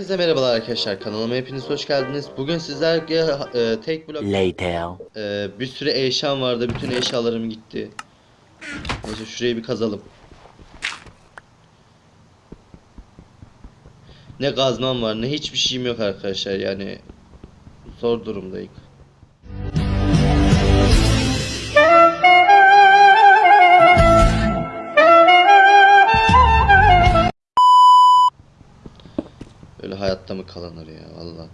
Herkese merhabalar arkadaşlar kanalıma hepiniz hoş geldiniz. Bugün sizlerle e, tek blok Later. e, bir sürü eşyam vardı. Bütün eşyalarım gitti. Neyse şurayı bir kazalım. Ne kazmam var ne hiçbir şeyim yok arkadaşlar yani zor durumdayım. Hayatta mı kalınır ya valla.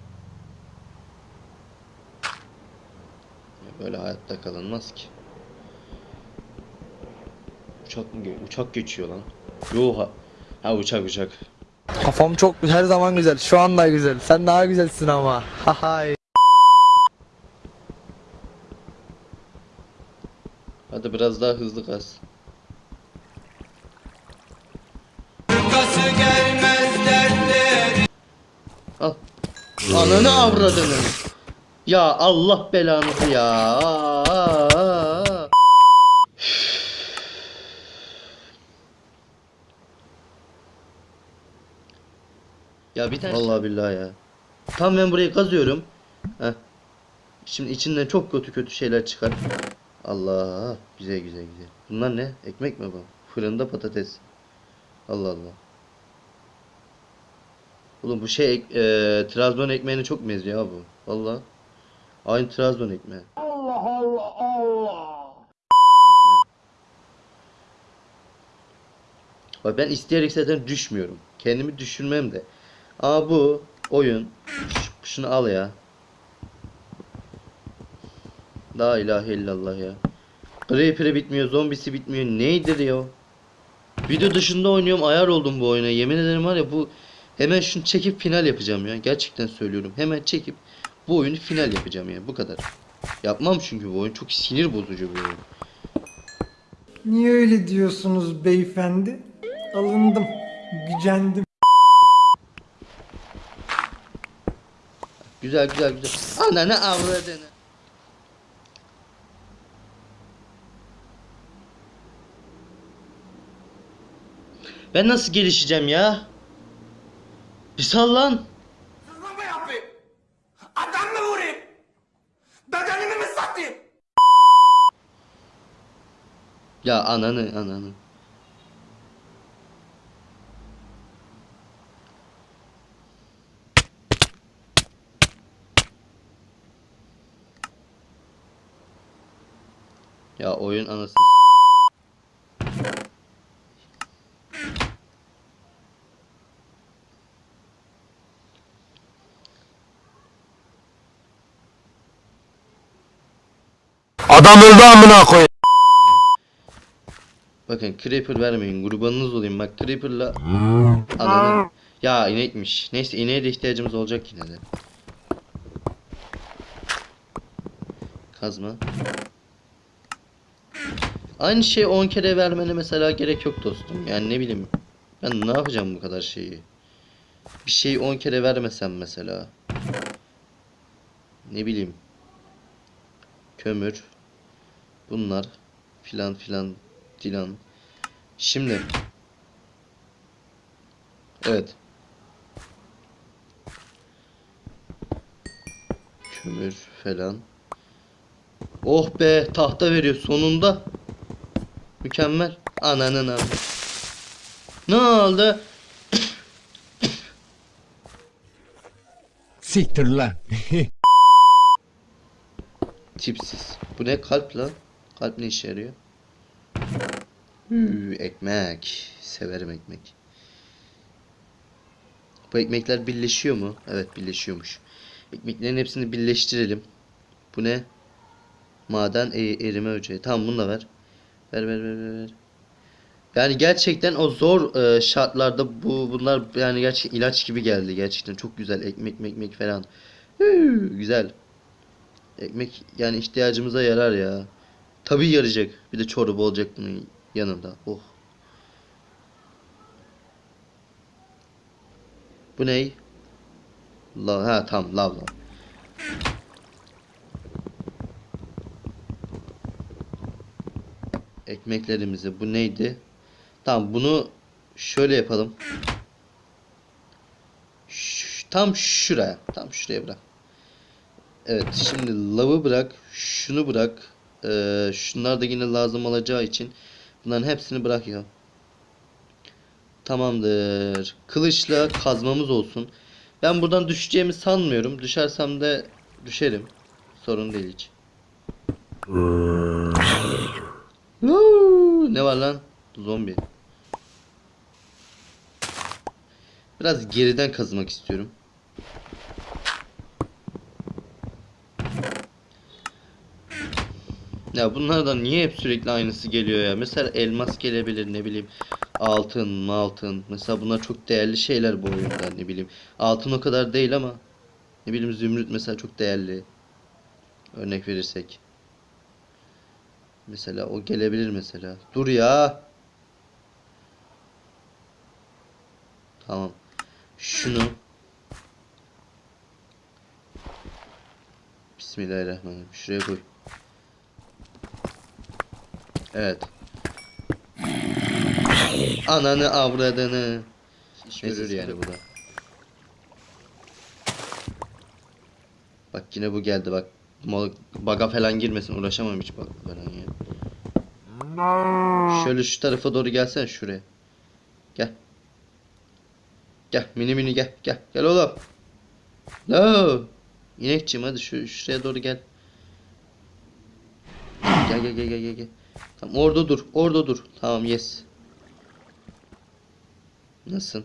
Böyle hayatta kalınmaz ki. Uçak mı uçak geçiyor lan? Yo ha, ha uçak uçak. Kafam çok her zaman güzel. Şu anda güzel. Sen daha güzelsin ama. Hahay. Hadi biraz daha hızlı kaz. Ananı avradını. Ya Allah belanızı ya. Ya bir tane Vallahi billahi ya. Tam ben burayı kazıyorum. Heh. Şimdi içinden çok kötü kötü şeyler çıkar. Allah güzel güzel güzel. Bunlar ne? Ekmek mi bu? Fırında patates. Allah Allah. Oğlum bu şey e, Trabzon ekmeğine çok benziyor ya bu. Valla. Aynı Trabzon ekmeği. Allah Allah Allah. Bak ben isteyerek zaten düşmüyorum. Kendimi düşürmem de. Ama bu oyun şunu al ya. La ilahe illallah ya. Creeper'ı bitmiyor, zombisi bitmiyor. Neydir ya? Video dışında oynuyorum, ayar oldum bu oyuna. Yemin ederim var ya bu hemen şunu çekip final yapacağım ya. Gerçekten söylüyorum. Hemen çekip bu oyunu final yapacağım ya. Bu kadar. Yapmam çünkü bu oyun çok sinir bozucu bir oyun. Niye öyle diyorsunuz beyefendi? Alındım, gücendim. Güzel güzel güzel. Ananı avradını. Ben nasıl gelişeceğim ya? Bir sal lan. Hırsızlık mı yapayım? Adam mı vurayım? Bedenimi mi satayım? Ya ananı ananı. Ya oyun anası. Adam öldü amına koy. Bakın creeper vermeyin kurbanınız olayım bak creeperla ananı. Ya inekmiş. Neyse ineğe de ihtiyacımız olacak yine de. Kazma. Aynı şey 10 kere vermene mesela gerek yok dostum. Yani ne bileyim. Ben ne yapacağım bu kadar şeyi? Bir şeyi 10 kere vermesem mesela. Ne bileyim. Kömür. Bunlar filan filan filan. Şimdi. Evet. Kömür falan. Oh be tahta veriyor sonunda. Mükemmel. Ananın amı. Ne oldu? Siktir lan. Tipsiz. Bu ne kalp lan? Kalp ne işe yarıyor? Hü, ekmek. Severim ekmek. Bu ekmekler birleşiyor mu? Evet birleşiyormuş. Ekmeklerin hepsini birleştirelim. Bu ne? Maden e- erime öceği. Tamam bunu da ver. Ver ver ver ver. ver. Yani gerçekten o zor e, şartlarda bu bunlar yani gerçek ilaç gibi geldi gerçekten çok güzel ekmek ekmek falan. Hü, güzel. Ekmek yani ihtiyacımıza yarar ya. Tabii yarayacak. Bir de çorba olacak bunun yanında. Oh. Bu ney? La ha tamam lav lav. Ekmeklerimizi bu neydi? Tamam bunu şöyle yapalım. Ş- tam şuraya. Tam şuraya bırak. Evet şimdi lavı bırak. Şunu bırak. Ee, şunlar da yine lazım olacağı için bunların hepsini bırak ya. Tamamdır. Kılıçla kazmamız olsun. Ben buradan düşeceğimi sanmıyorum. Düşersem de düşerim. Sorun değil hiç. Ne var lan? Zombi. Biraz geriden kazmak istiyorum. Ya bunlardan niye hep sürekli aynısı geliyor ya? Mesela elmas gelebilir ne bileyim. Altın, altın. Mesela bunlar çok değerli şeyler bu oyunda ne bileyim. Altın o kadar değil ama ne bileyim zümrüt mesela çok değerli. Örnek verirsek. Mesela o gelebilir mesela. Dur ya. Tamam. Şunu. Bismillahirrahmanirrahim. Şuraya koy. Evet. Ananı avradını. Görür yani bu da. Bak yine bu geldi bak. Baga falan girmesin uğraşamam hiç bak falan ya. Şöyle şu tarafa doğru gelsene şuraya. Gel. Gel mini mini gel gel gel oğlum. No. İnekçim hadi şu şuraya doğru gel. Gel gel gel gel gel gel. Tamam orada dur orada dur. Tamam yes. Nasıl?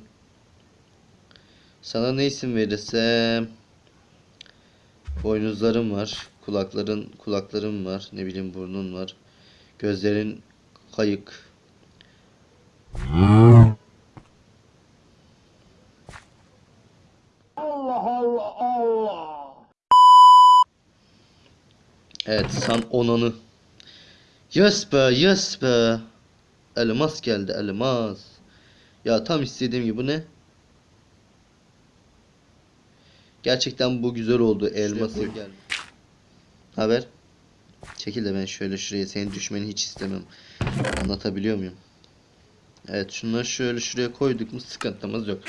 Sana ne isim verirsem? Boynuzlarım var. Kulakların kulaklarım var. Ne bileyim burnun var. Gözlerin kayık. Evet san onanı. Yes be yes be. Elmas geldi elmas. Ya tam istediğim gibi bu ne? Gerçekten bu güzel oldu elması. Haber? Çekil de ben şöyle şuraya senin düşmeni hiç istemem. Anlatabiliyor muyum? Evet şunları şöyle şuraya koyduk mu sıkıntımız yok.